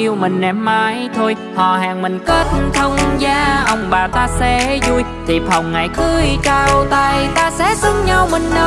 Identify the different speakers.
Speaker 1: yêu mình em mãi thôi. Họ hàng mình kết thông gia, Ông bà ta sẽ vui. Thiệp hồng ngày cưới trao tay, Ta sẽ xứng nhau mình ơi.